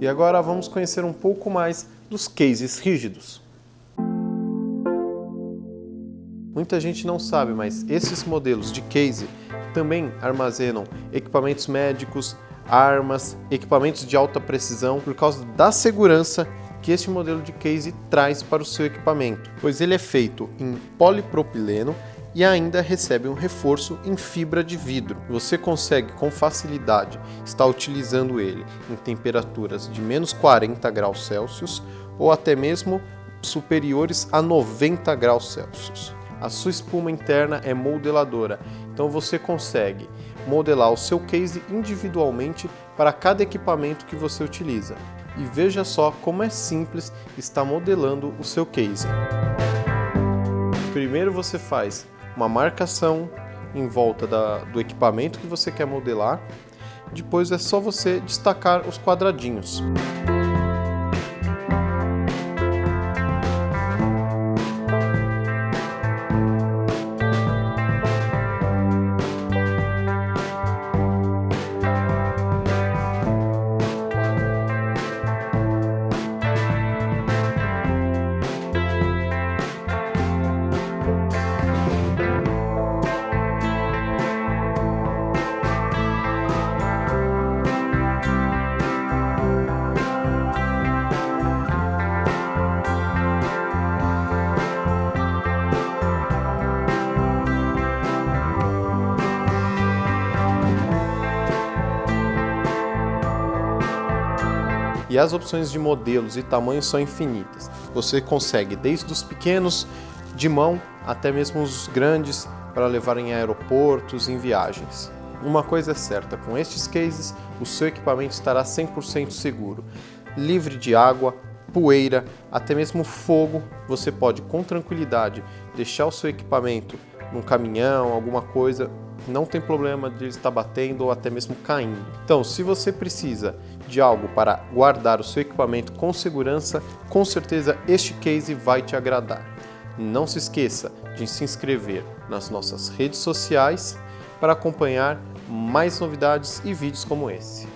E agora vamos conhecer um pouco mais dos cases rígidos. Muita gente não sabe, mas esses modelos de case também armazenam equipamentos médicos, armas, equipamentos de alta precisão por causa da segurança que este modelo de case traz para o seu equipamento, pois ele é feito em polipropileno e ainda recebe um reforço em fibra de vidro. Você consegue com facilidade estar utilizando ele em temperaturas de menos 40 graus Celsius ou até mesmo superiores a 90 graus Celsius. A sua espuma interna é modeladora, então você consegue modelar o seu case individualmente para cada equipamento que você utiliza. E veja só como é simples estar modelando o seu case. Primeiro você faz uma marcação em volta da, do equipamento que você quer modelar. Depois é só você destacar os quadradinhos. E as opções de modelos e tamanhos são infinitas. Você consegue desde os pequenos de mão até mesmo os grandes para levar em aeroportos, em viagens. Uma coisa é certa, com estes cases o seu equipamento estará 100% seguro, livre de água, poeira, até mesmo fogo, você pode com tranquilidade deixar o seu equipamento num caminhão, alguma coisa, não tem problema de estar batendo ou até mesmo caindo. Então, se você precisa de algo para guardar o seu equipamento com segurança, com certeza este case vai te agradar. Não se esqueça de se inscrever nas nossas redes sociais para acompanhar mais novidades e vídeos como esse.